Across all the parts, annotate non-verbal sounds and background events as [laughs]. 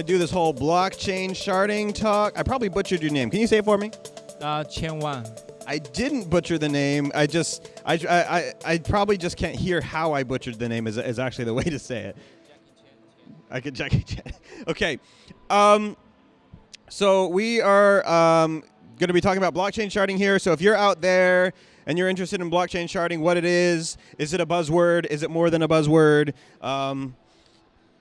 to do this whole blockchain sharding talk. I probably butchered your name. Can you say it for me? Uh, Cheng Wang. I didn't butcher the name. I just, I, I, I probably just can't hear how I butchered the name is, is actually the [laughs] way to say it. I could Jackie Chan. [laughs] okay. Um, so we are um, going to be talking about blockchain sharding here. So if you're out there and you're interested in blockchain sharding, what it is, is it a buzzword? Is it more than a buzzword? Um,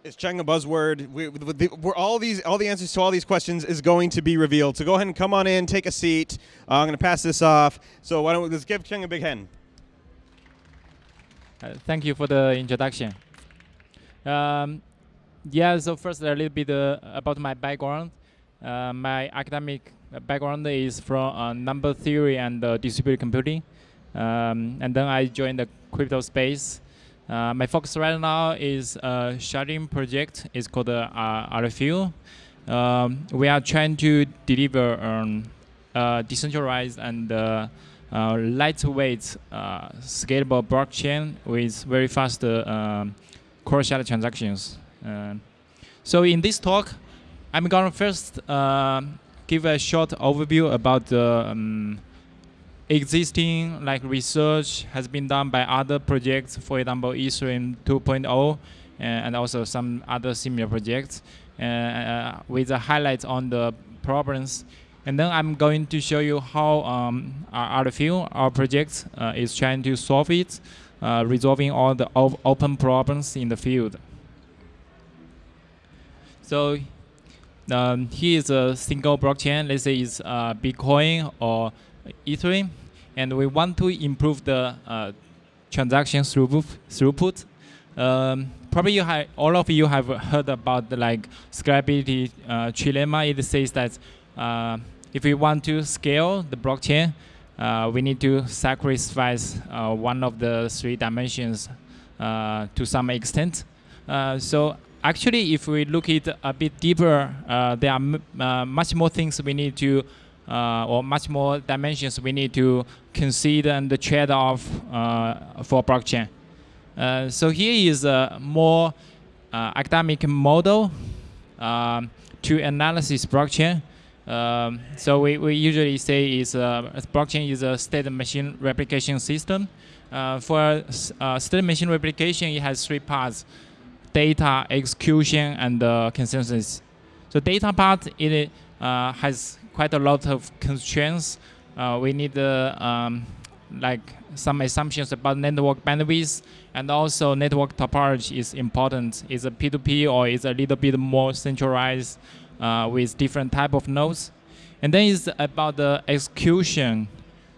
is Cheng a buzzword? We, are all these, all the answers to all these questions is going to be revealed. So go ahead and come on in, take a seat. Uh, I'm going to pass this off. So why don't we let's give Cheng a big hand. Uh, thank you for the introduction. Um, yeah, so first a little bit uh, about my background. Uh, my academic background is from uh, number theory and uh, distributed computing. Um, and then I joined the crypto space. Uh, my focus right now is a sharding project. It's called uh, Alephium. Um, we are trying to deliver um, decentralized and lightweight scalable blockchain with very fast um, cross-shard transactions. Uh, so in this talk, I'm going to first uh, give a short overview about the um, existing like research has been done by other projects, for example, Ethereum 2.0 and also some other similar projects uh, uh, with a highlight on the problems. And then I'm going to show you how um, our Alephium, our project, uh, is trying to solve it, uh, resolving all the open problems in the field. So um, here is a single blockchain. Let's say it's uh, Bitcoin or Ethereum, and we want to improve the uh, transaction throughput. throughput. Um, probably you have, all of you have heard about the like scalability uh, trilemma. It says that uh, if we want to scale the blockchain, uh, we need to sacrifice uh, one of the three dimensions uh, to some extent. Uh, so actually, if we look it a bit deeper, uh, there are uh, much more things we need to, uh, or much more dimensions we need to consider and the trade-off uh, for blockchain. Uh, so here is a more uh, academic model um, to analysis blockchain. Um, so we, we usually say is blockchain is a state machine replication system. for state machine replication, it has three parts data execution and uh, consensus. So data part it uh, has quite a lot of constraints. Uh, we need uh, um, like some assumptions about network bandwidth and also network topology is important. Is a P2P or is a little bit more centralized uh, with different type of nodes. And then it's about the execution.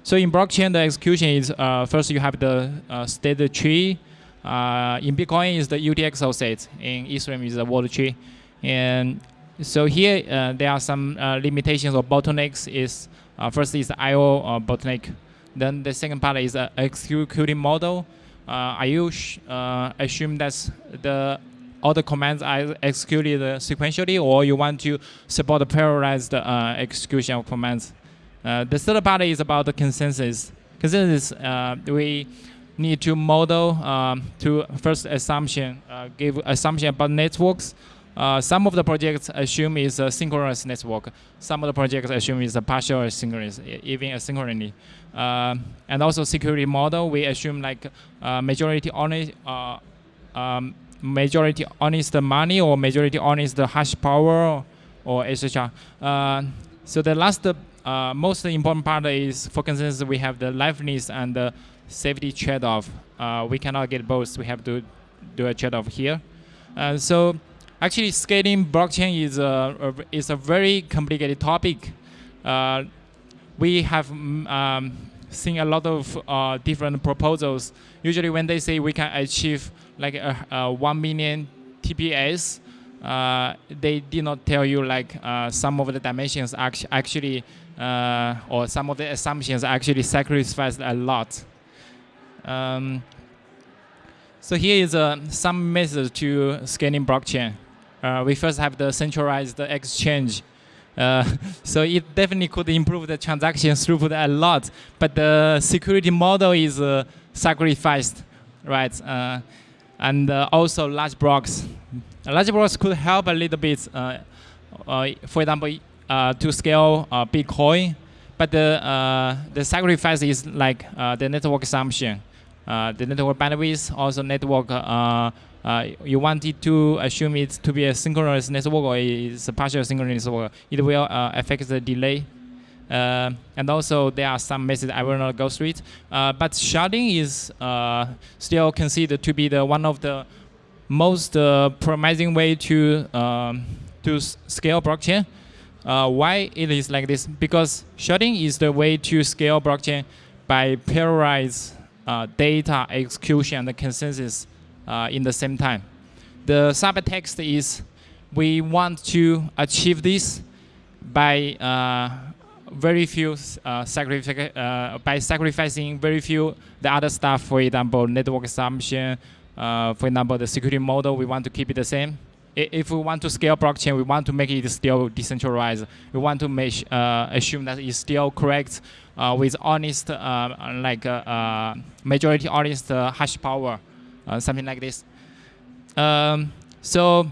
So in blockchain, the execution is uh, first you have the state tree, uh, in Bitcoin is the UTXO set. In Ethereum is the world tree. And so here uh, there are some uh, limitations or bottlenecks. Is uh, first is IO uh, bottleneck. Then the second part is the executing model. Uh, are you assume that the all the commands are executed sequentially, or you want to support the parallelized execution of commands? the third part is about the consensus. Consensus, we need to model um, to first assumption, uh, give assumption about networks. Uh, some of the projects assume is a synchronous network. Some of the projects assume is a partial asynchronous, even asynchronously. Uh, and also security model, we assume like uh, majority honest, uh, um, majority honest money or majority honest hash power or etc. Uh, so the last, most important part is for consensus, we have the liveness and the safety trade-off. We cannot get both. We have to do a trade-off here. So actually, scaling blockchain is a, a, is a very complicated topic. Uh, we have mm, um, seen a lot of uh, different proposals. Usually, when they say we can achieve like a, a one million TPS, uh, they did not tell you like uh, some of the dimensions actually, or some of the assumptions actually sacrificed a lot. Um, so here is uh, some methods to scaling blockchain. Uh, we first have the centralized exchange. Uh, [laughs] so it definitely could improve the transaction throughput a lot, but the security model is uh, sacrificed, right? Uh, and uh, also large blocks large blocks could help a little bit. Uh, for example, to scale Bitcoin, but the the sacrifice is like the network assumption, the network bandwidth, also network. Uh, uh, you wanted to assume it to be a synchronous network or it's a partial synchronous network. It will uh, affect the delay. Uh, and also there are some methods I will not go through it. Uh, but sharding is uh, still considered to be the one of the most promising way to um, to scale blockchain. Why it is like this? Because sharding is the way to scale blockchain by parallelize data execution and the consensus in the same time. The subtext is we want to achieve this by uh, very few uh, sacrific- uh, by sacrificing very few the other stuff. For example, network assumption. Uh, for example, the security model we want to keep it the same. If we want to scale blockchain, we want to make it still decentralized. We want to make uh, assume that it's still correct uh, with honest, uh, like uh, uh, majority honest uh, hash power, uh, something like this. Um, so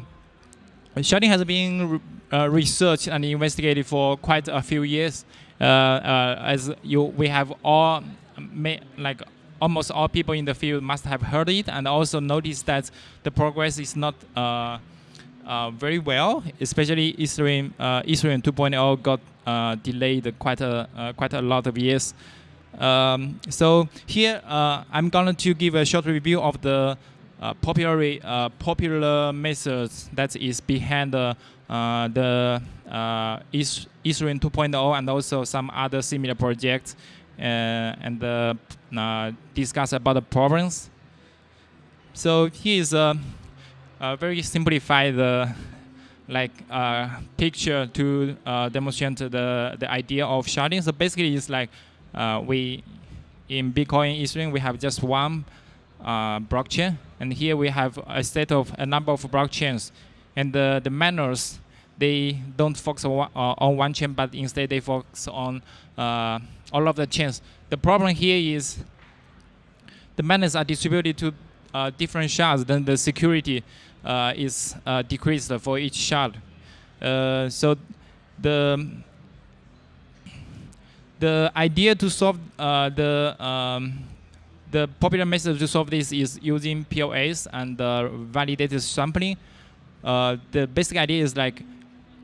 sharding has been re- uh, researched and investigated for quite a few years. Uh, uh, as you, we have all, like almost all people in the field must have heard it, and also noticed that the progress is not uh, uh, very well. Especially Ethereum, uh, Ethereum 2.0 got uh, delayed quite a quite a lot of years. Um, so here uh, I'm going to give a short review of the uh, popular uh, popular methods that is behind the uh, the uh, Ethereum 2.0 and also some other similar projects uh, and uh, uh, discuss about the problems. So here is a, a very simplified like picture to demonstrate the the idea of sharding. So basically, it's like uh, we in Bitcoin Ethereum we have just one uh, blockchain, and here we have a set of a number of blockchains, and the the miners they don't focus on one, uh, on one chain, but instead they focus on uh, all of the chains. The problem here is the miners are distributed to uh, different shards, then the security uh, is decreased for each shard. So the the idea to solve uh, the um, the popular method to solve this is using POS and uh, validator sampling. Uh, the basic idea is like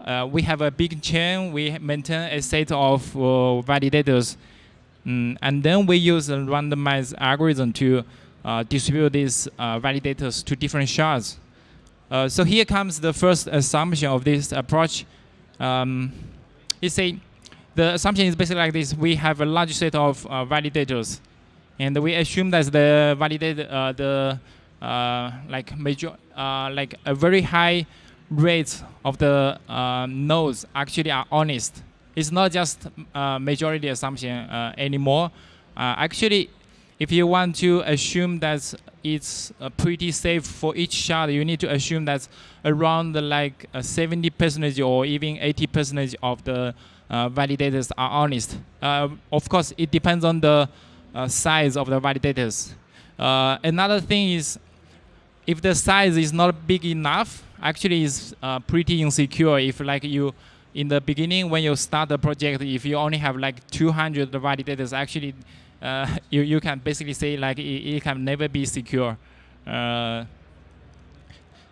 uh, we have a big chain, we maintain a set of uh, validators, Mm, and then we use a randomized algorithm to uh, distribute these validators to different shards. So here comes the first assumption of this approach. Um, say the assumption is basically like this: we have a large set of uh, validators, and we assume that the validate uh, the uh, like major uh, like a very high rate of the uh, nodes actually are honest. It's not just uh, majority assumption anymore. Actually, if you want to assume that it's pretty safe for each shard, you need to assume that around like uh, 70 percentage or even 80 percentage of the validators are honest. Uh, of course, it depends on the uh, size of the validators. Uh, another thing is, if the size is not big enough, actually is uh, pretty insecure. If like you, in the beginning when you start the project, if you only have like 200 validators, actually, uh, [laughs] you you can basically say like it, it can never be secure. Uh,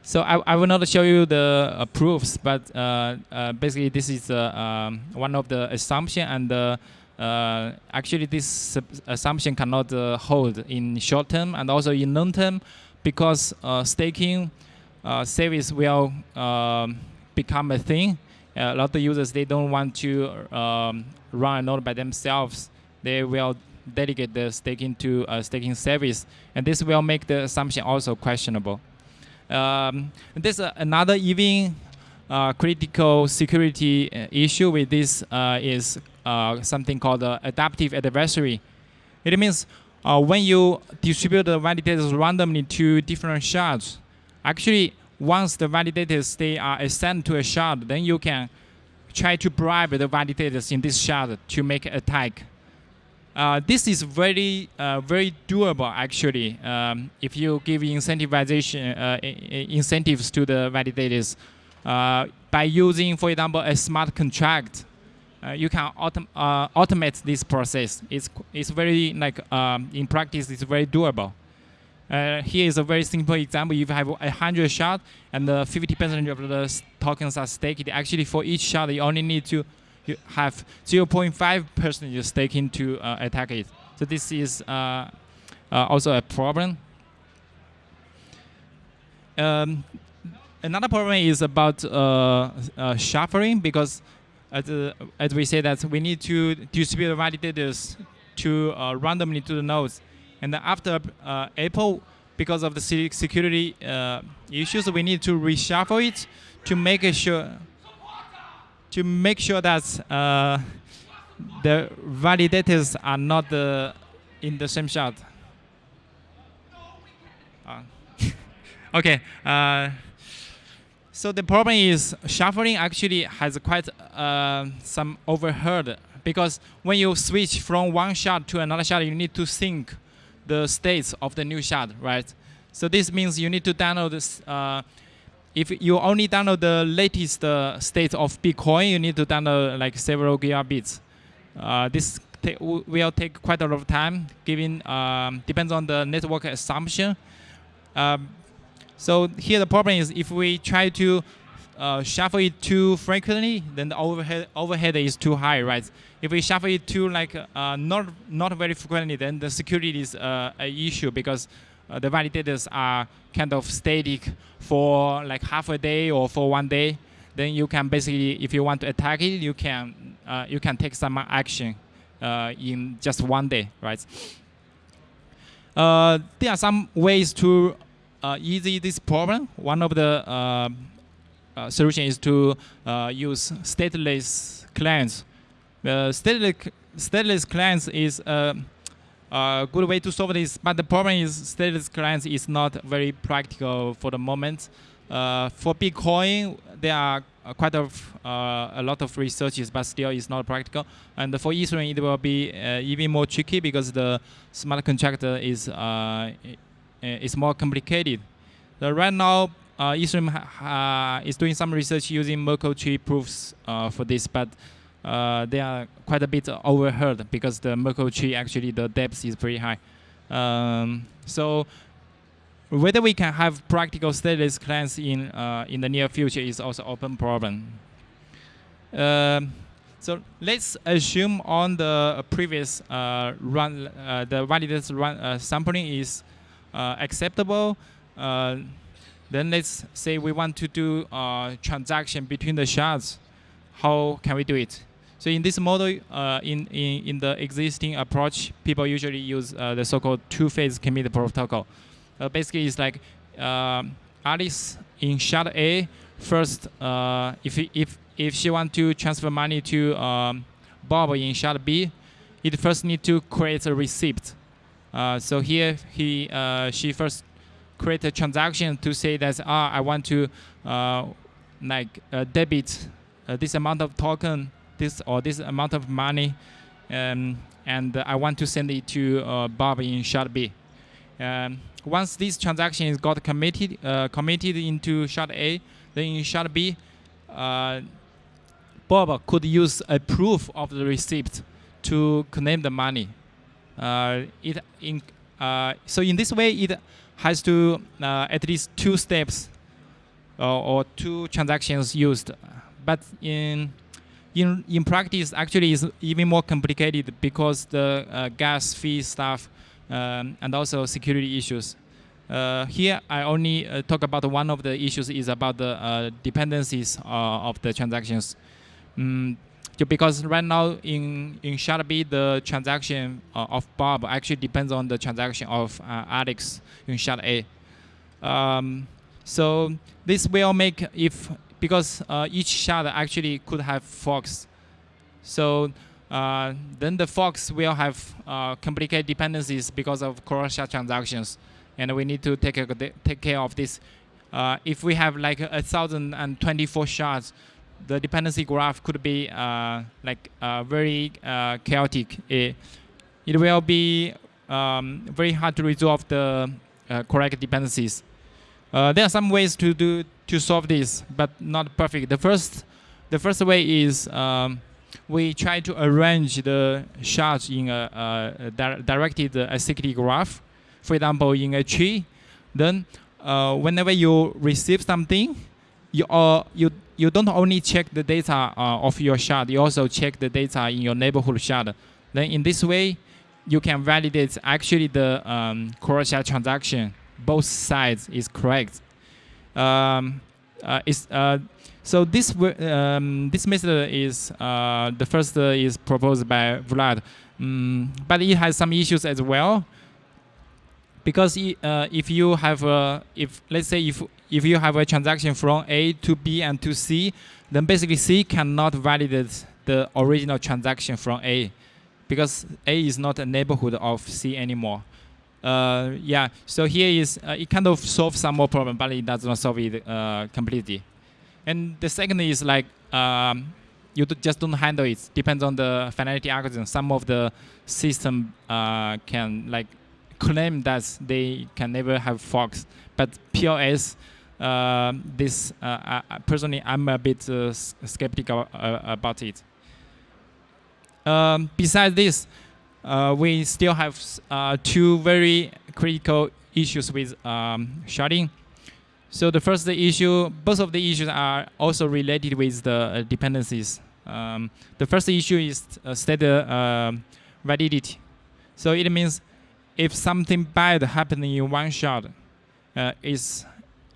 so I, I will not show you the uh, proofs, but uh, uh, basically this is uh, um, one of the assumption, and uh, uh, actually this assumption cannot hold in short term and also in long term, because staking service will um, become a thing. a lot of users they don't want to um, run a node by themselves. They will delegate the staking to a staking service, and this will make the assumption also questionable. Um, there's a, another even uh, critical security uh, issue with this uh, is uh, something called adaptive adversary. It means uh, when you distribute the validators randomly to different shards, actually once the validators they are assigned to a shard, then you can try to bribe the validators in this shard to make attack. Uh, this is very uh, very doable actually. Um, if you give incentivization uh, incentives to the validators uh, by using, for example, a smart contract, uh, you can autom automate this process. It's it's very like um, in practice, it's very doable. here is a very simple example. If you have a hundred shard and 50% of the tokens are staked, actually for each shot you only need to you have 0.5 percent staking to uh, attack it. So this is uh, uh, also a problem. Um, another problem is about uh, uh, shuffling because as, as we say that we need to distribute validators to randomly to the nodes. And after epoch, because of the security issues, we need to reshuffle it to make sure to make sure that uh, the validators are not uh, in the same shard. Uh, [laughs] okay. So the problem is shuffling actually has quite uh, some overhead because when you switch from one shard to another shard, you need to sync the states of the new shard, right? So this means you need to download this uh, if you only download the latest uh, state of Bitcoin, you need to download like several gigabits. Uh, this will take quite a lot of time, given um, depends on the network assumption. Um, so here the problem is if we try to uh, shuffle it too frequently, then the overhead overhead is too high, right? If we shuffle it too like uh, not not very frequently, then the security is uh, an issue because uh, the validators are kind of static for like half a day or for one day, then you can basically, if you want to attack it, you can uh, you can take some action uh, in just one day, right? Uh, there are some ways to uh, ease this problem. One of the uh, solution is to use stateless clients. The stateless, stateless clients is a good way to solve this. But the problem is stateless clients is not very practical for the moment. Uh, for Bitcoin, there are quite a, uh, a lot of researches, but still it's not practical. And for Ethereum, it will be uh, even more tricky because the smart contract is uh, is more complicated. Right now, uh, Ethereum is doing some research using Merkle tree proofs uh, for this, but uh, they are quite a bit overheard because the Merkle tree actually the depth is pretty high. Um, so whether we can have practical stateless clients in uh, in the near future is also open problem. Um, so let's assume on the previous uh, run, uh, the validated run uh, sampling is uh, acceptable. Uh, then let's say we want to do a transaction between the shards. How can we do it? So in this model, uh, in, in, in the existing approach, people usually use uh, the so-called two-phase commit protocol. Uh, basically, it's like um, Alice in shard A first, uh, if, if, if she want to transfer money to um, Bob in shard B, it first need to create a receipt. Uh, so here, he, uh, she first create a transaction to say that ah, I want to like debit this amount of token this or this amount of money, um, and I want to send it to uh, Bob in shard B. Um, once this transaction is got committed uh, committed into shard A, then in shard B, uh, Bob could use a proof of the receipt to claim the money. Uh, it in, uh, so in this way, it has to uh, at least two steps or two transactions used. But in in in practice actually is even more complicated because the uh, gas fee stuff um, and also security issues. Uh, here I only uh, talk about one of the issues is about the uh, dependencies uh, of the transactions. Mm, because right now in in B the transaction uh, of Bob actually depends on the transaction of Alex in shard A. Um, so this will make if because uh, each shard actually could have forks. So uh, then the forks will have uh, complicated dependencies because of cross-shard transactions, and we need to take a, take care of this. Uh, if we have like a thousand and twenty-four shards, the dependency graph could be uh, like uh, very chaotic. It, it will be um, very hard to resolve the correct dependencies. Uh, there are some ways to do to solve this, but not perfect. The first, the first way is um, we try to arrange the shards in a, a di directed acyclic graph. For example, in a tree, then uh, whenever you receive something, you uh, you you don't only check the data uh, of your shard, you also check the data in your neighborhood shard. Then in this way, you can validate actually the um, cross-shard transaction. Both sides is correct. Um, uh, is, uh, so this um, this method is uh, the first is proposed by Vlad, um, but it has some issues as well. Because if you have a, if let's say if if you have a transaction from A to B and to C, then basically C cannot validate the original transaction from A because A is not a neighborhood of C anymore. Uh, yeah, so here is, uh, it kind of solves some more problem, but it does not solve it uh, completely. And the second is like, um, you just don't handle it. Depends on the finality algorithm. Some of the system uh, can like claim that they can never have forks, but POS uh, this uh, personally I'm a bit skeptical about it. Um, besides this, we still have two very critical issues with um, sharding. So the first issue, both of the issues are also related with the dependencies. Um, the first issue is uh, state uh, validity. So it means if something bad happened in one shard, uh, it's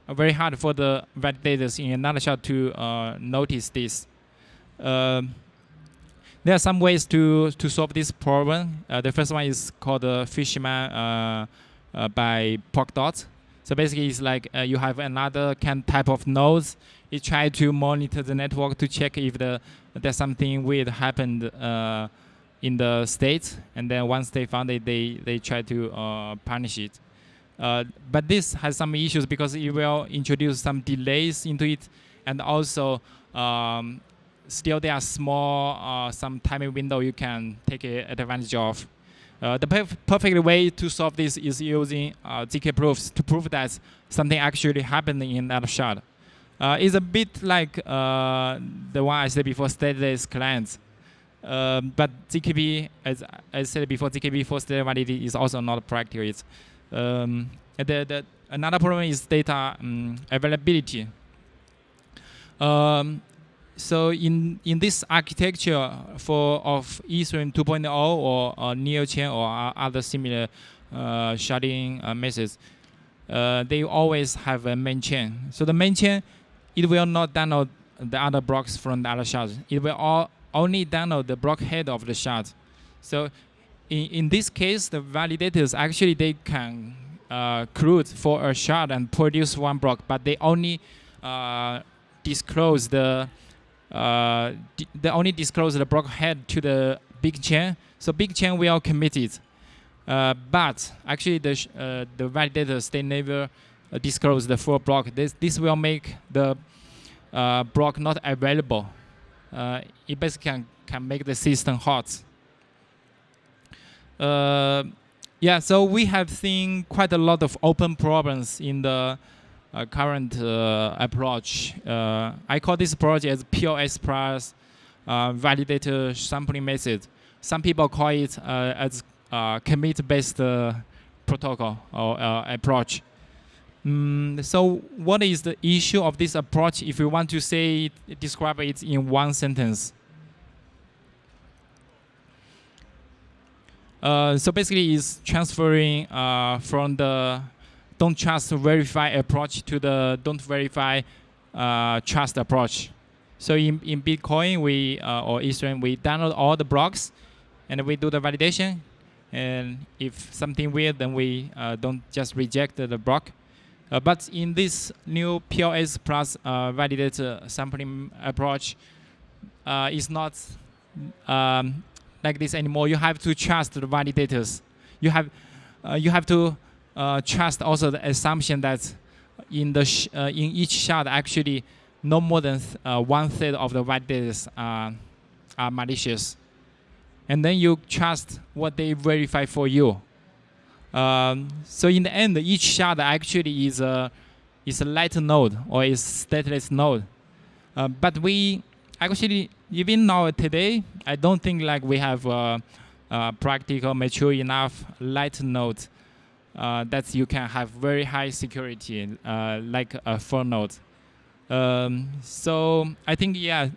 very hard for the validators in another shard to uh, notice this. Uh, there are some ways to, to solve this problem. Uh, the first one is called uh, Fishermen uh, uh, by Polkadot. So basically, it's like uh, you have another kind type of nodes. It try to monitor the network to check if the there's something weird happened in the state, and then once they found it, they they try to punish it. Uh, but this has some issues because it will introduce some delays into it, and also um, still there are small uh, some timing window you can take advantage of. Uh, the perf perfect way to solve this is using uh, ZK proofs to prove that something actually happened in that shard. Uh, it's a bit like uh, the one I said before, stateless clients. Um, but ZKP, as I said before, ZKP for state validity is also not practical. Um, the, the, another problem is data um, availability. Um, so in in this architecture for of Ethereum 2.0 or uh, NeoChain or other similar uh, sharding uh, methods, uh, they always have a main chain. So the main chain, it will not download the other blocks from the other shards. It will all, only download the block head of the shard. So in, in this case, the validators actually they can uh, CRUD for a shard and produce one block, but they only uh, disclose the uh, they only disclose the block head to the big chain. So big chain will commit it, uh, but actually the uh, the validators they never uh, disclose the full block. This this will make the block not available. it basically can can make the system hot. Uh, yeah, so we have seen quite a lot of open problems in the uh, current uh, approach. Uh, I call this approach as POS plus uh, validator sampling method. Some people call it uh, as commit-based protocol or approach. Mm, so what is the issue of this approach if you want to say, describe it in one sentence? Uh, so basically, it's transferring uh, from the don't trust verify approach to the don't verify uh, trust approach. So in, in Bitcoin, we uh, or Ethereum, we download all the blocks, and we do the validation. And if something weird, then we uh, don't just reject the block. but in this new POS plus validator sampling approach, it's not um, like this anymore. You have to trust the validators. You have uh, you have to uh, trust also the assumption that in the uh, in each shard actually no more than uh, one third of the validators are, are malicious. and then you trust what they verify for you. Um, so in the end, each shard actually is a is a light node or is stateless node. Uh, but we actually even now today, I don't think like we have a, practical mature enough light node that you can have very high security uh, like a full node. Um, so I think yeah,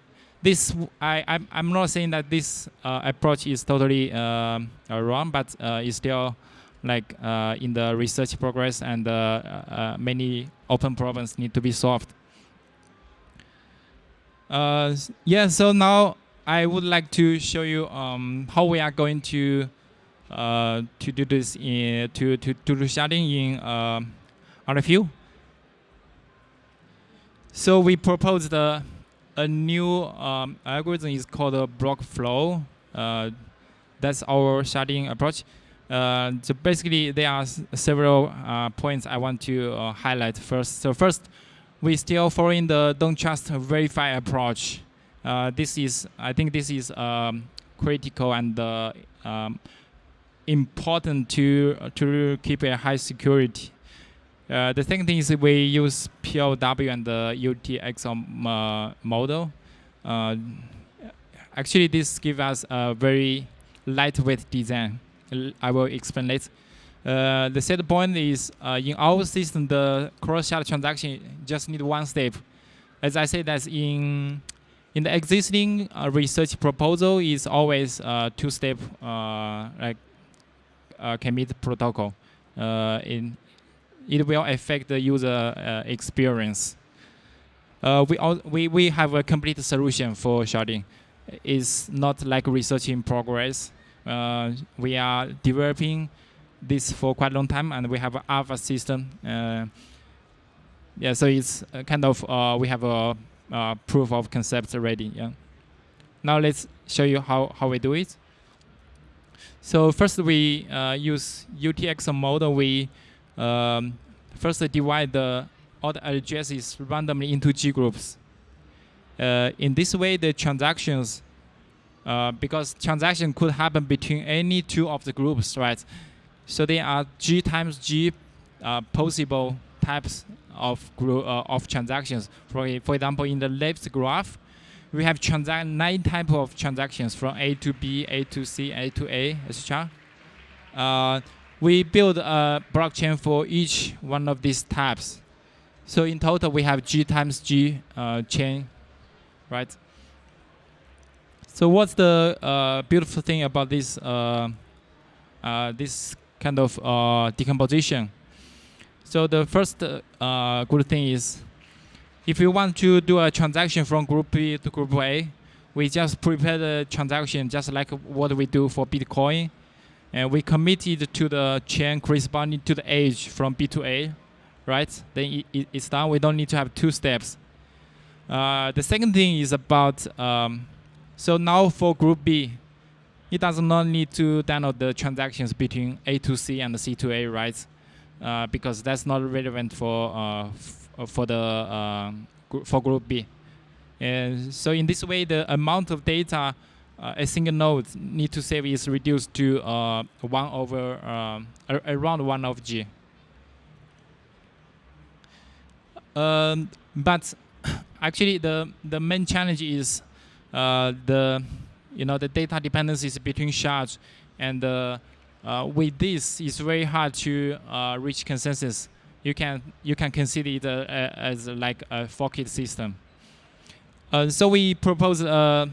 this I I'm, I'm not saying that this uh, approach is totally um, uh, wrong, but uh, it's still like uh, in the research progress and uh, uh, many open problems need to be solved. yeah, so now I would like to show you um, how we are going to to do this in to to to do sharding in uh, Alephium. So we proposed a, a new um, algorithm is called a block flow. Uh, that's our sharding approach. Uh, so basically, there are several uh, points I want to uh, highlight first. So first, we still following the don't trust verify approach. Uh, this is, I think, this is um, critical and uh, um, important to to keep a high security. Uh, the second thing is we use POW and the UTXO uh, model. Uh, actually, this gives us a very lightweight design. I will explain later. Uh, the third point is uh, in our system, the cross-shard transaction just need one step. As I said, that's in in the existing uh, research proposal is always two-step like commit protocol. in it will affect the user uh, experience. Uh, we, all, we, we have a complete solution for sharding. It's not like research in progress. Uh, we are developing this for quite a long time, and we have an alpha system. Uh, yeah, so it's kind of uh, we have a uh, proof of concept already. Yeah. Now let's show you how how we do it. So first we use UTXO model. We um, first divide the, all the addresses randomly into G groups. Uh, in this way, the transactions, uh, because transaction could happen between any two of the groups, right? So there are G times G uh, possible types of group, uh, of transactions. For, for example, in the left graph, we have transact nine type of transactions from A to B, A to C, A to A, etc we build a blockchain for each one of these types. So in total, we have G times G uh, chain, right? So what's the uh, beautiful thing about this uh, uh this kind of uh, decomposition? So the first uh, good thing is, if you want to do a transaction from group B to group A, we just prepare the transaction just like what we do for Bitcoin and we committed to the chain corresponding to the age from B to A, right? Then it, it's done. We don't need to have two steps. Uh, the second thing is about, um, so now for group B, it does not need to download the transactions between A to C and the C to A, right? Uh, because that's not relevant for uh, for the uh, for group B. And so in this way, the amount of data uh, a single node need to save is reduced to uh, 1 over around 1 of g. Um, but [coughs] actually the the main challenge is uh, the you know the data dependencies between shards and uh, uh, with this it's very hard to uh, reach consensus you can you can consider it as like a forked system so we propose a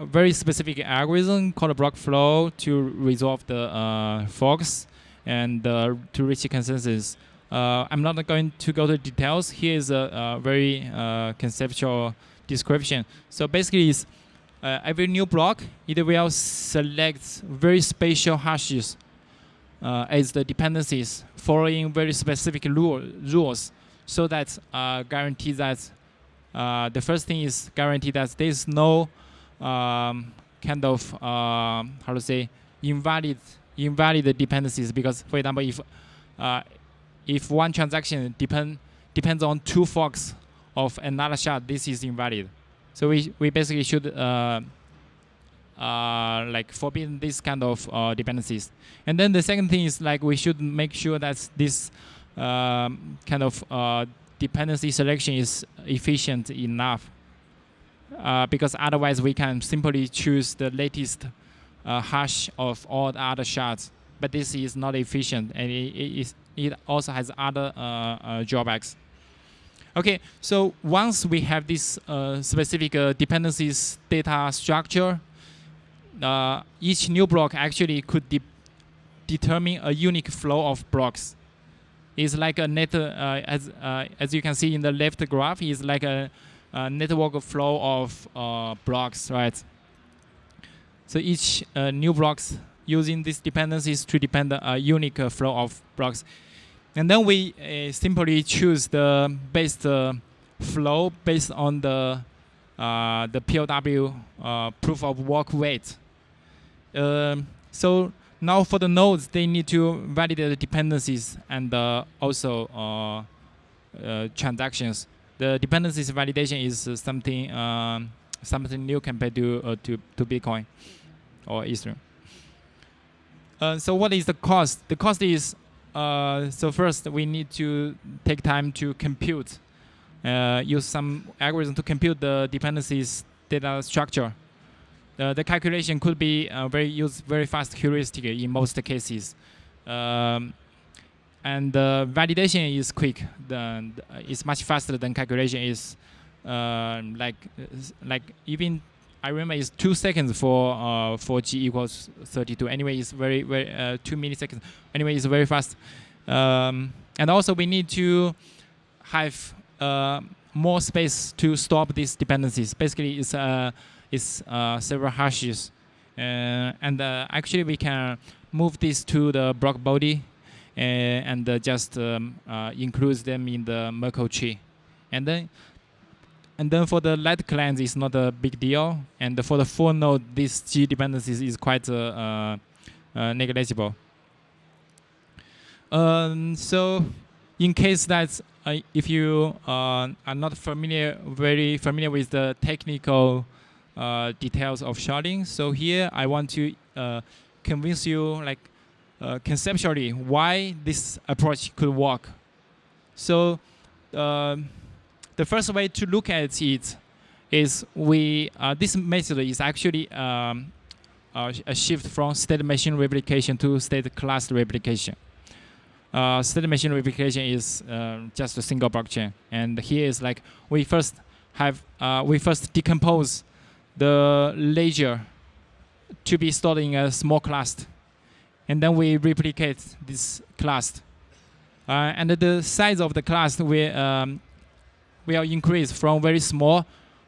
very specific algorithm called a block flow to resolve the uh, forks and uh, to reach a consensus. Uh, I'm not going to go to details. Here is a, a very uh, conceptual description. So basically, uh, every new block, it will select very spatial hashes uh, as the dependencies following very specific rule, rules so that guarantee that the first thing is guarantee that there is no um, kind of uh, how to say invalid invalid dependencies. Because for example if uh, if one transaction depend depends on two forks of another shard this is invalid. So we we basically should uh, like forbid this kind of uh, dependencies. And then the second thing is like we should make sure that this um, kind of uh, dependency selection is efficient enough. Uh, because otherwise we can simply choose the latest uh, hash of all the other shards. But this is not efficient and it, it, is, it also has other drawbacks. Okay, so once we have this specific dependencies data structure, uh, each new block actually could de determine a unique flow of blocks. It's like a net, uh, as, uh, as you can see in the left graph, is like a, a, network flow of uh, blocks, right? So each uh, new blocks using these dependencies to depend a unique flow of blocks. And then we simply choose the best flow based on the uh, the POW uh, proof of work weight. Um, so now for the nodes, they need to validate the dependencies and uh, also uh, uh, transactions. The dependencies validation is something um, something new compared to uh, to to Bitcoin or Ethereum. Uh, so what is the cost? The cost is uh, so first we need to take time to compute, use some algorithm to compute the dependencies data structure uh, the calculation could be uh, very use very fast heuristic in most cases. Um, and the validation is quick. The, it's much faster than calculation is uh, like like even I remember it's two seconds for uh, for g equals 32. Anyway, it's very very uh, two milliseconds. Anyway, it's very fast. Um, and also we need to have uh, more space to stop these dependencies. Basically, it's a is uh, several hashes. Uh, and uh, actually we can move this to the block body and just um, include them in the Merkle tree. And then and then for the light clients, it's not a big deal. And for the full node, this G dependencies is quite uh, uh, negligible. Um, so in case that uh, if you are not familiar, very familiar with the technical uh, details of sharding. So here I want to uh, convince you like uh, conceptually why this approach could work. So um, the first way to look at it is we uh, this method is actually um, a shift from state machine replication to state class replication. Uh, state machine replication is just a single blockchain, and here is like we first have we first decompose the ledger to be stored in a small cluster. And then we replicate this cluster. Uh, and the size of the cluster will, um, will increase from very small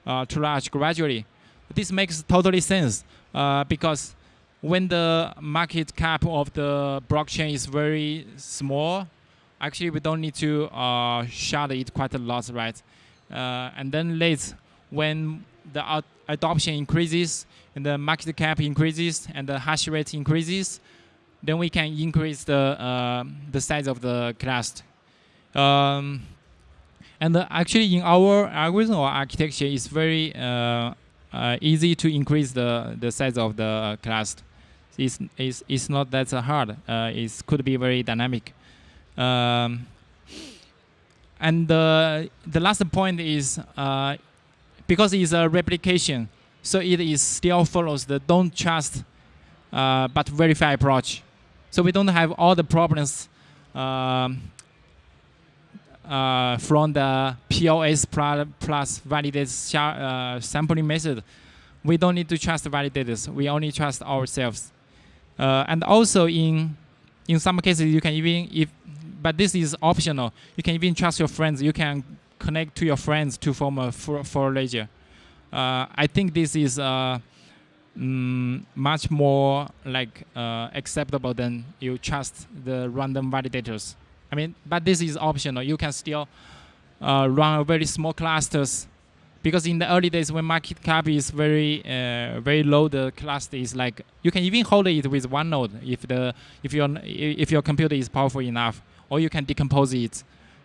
uh, to large gradually. This makes totally sense uh, because when the market cap of the blockchain is very small, actually we don't need to uh, shard it quite a lot, right? Uh, and then later, when the adoption increases and the market cap increases and the hash rate increases, then we can increase the uh, the size of the cluster. Um, and actually, in our algorithm or architecture, it's very uh, uh easy to increase the the size of the cluster. It's it's, it's not that hard. Uh, it could be very dynamic. Um, and the the last point is uh, because it's a replication, so it is still follows the don't trust uh, but verify approach. So we don't have all the problems um, uh, from the POS plus validator uh, sampling method. We don't need to trust validators. We only trust ourselves. Uh, and also in in some cases you can even if but this is optional. You can even trust your friends. You can connect to your friends to form a for, for ledger. Uh, I think this is uh, mm, much more like uh, acceptable than you trust the random validators. I mean, but this is optional. You can still uh, run a very small clusters because in the early days when market cap is very uh, very low, the cluster is like you can even hold it with one node if the if your if your computer is powerful enough, or you can decompose it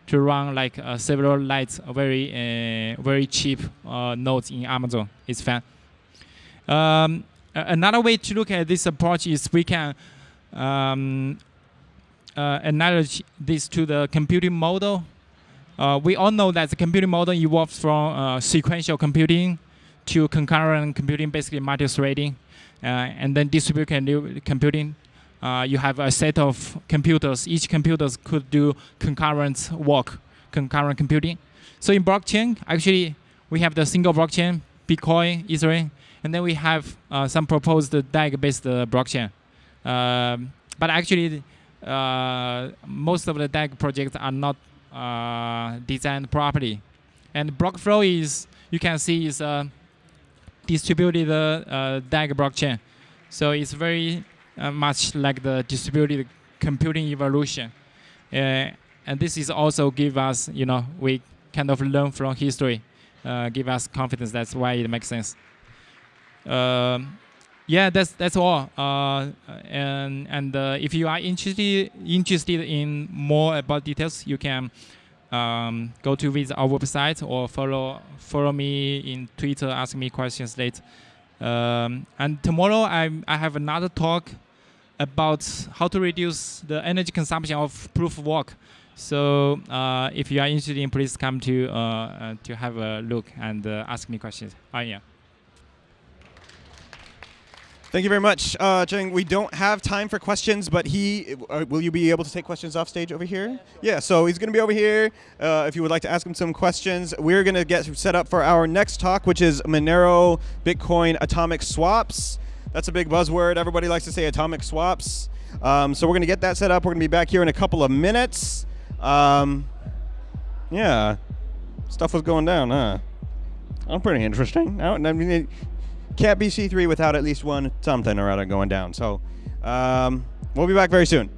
to run like uh, several lights, very uh, very cheap uh, nodes in Amazon. It's fun. Um, another way to look at this approach is we can um, uh, analogy this to the computing model. Uh, we all know that the computing model evolves from uh, sequential computing to concurrent computing, basically multi-threading, and then distributed computing. Uh, you have a set of computers. Each computer could do concurrent work, concurrent computing. So in blockchain, actually, we have the single blockchain, Bitcoin, Ethereum, and then we have uh, some proposed DAG-based blockchain. Um, but actually, uh, most of the DAG projects are not uh, designed properly. And BlockFlow is, you can see, is a distributed uh, DAG blockchain. So it's very uh, much like the distributed computing evolution. Uh, and this is also give us, you know, we kind of learn from history, uh, give us confidence. That's why it makes sense. Um, yeah, that's that's all. Uh, and and uh, if you are interested interested in more about details, you can um, go to visit our website or follow follow me in Twitter. Ask me questions later. Um, and tomorrow I I have another talk about how to reduce the energy consumption of proof of work. So uh, if you are interested, in, please come to uh, uh, to have a look and uh, ask me questions. Oh yeah. Thank you very much, uh, Zheng. We don't have time for questions, but he uh, will you be able to take questions off stage over here? Yeah, so he's going to be over here. Uh, if you would like to ask him some questions, we're going to get set up for our next talk, which is Monero Bitcoin atomic swaps. That's a big buzzword. Everybody likes to say atomic swaps. Um, so we're going to get that set up. We're going to be back here in a couple of minutes. Um, yeah, stuff was going down, huh? I'm pretty interesting. I mean, can't be C3 without at least one something or other going down. So um, we'll be back very soon.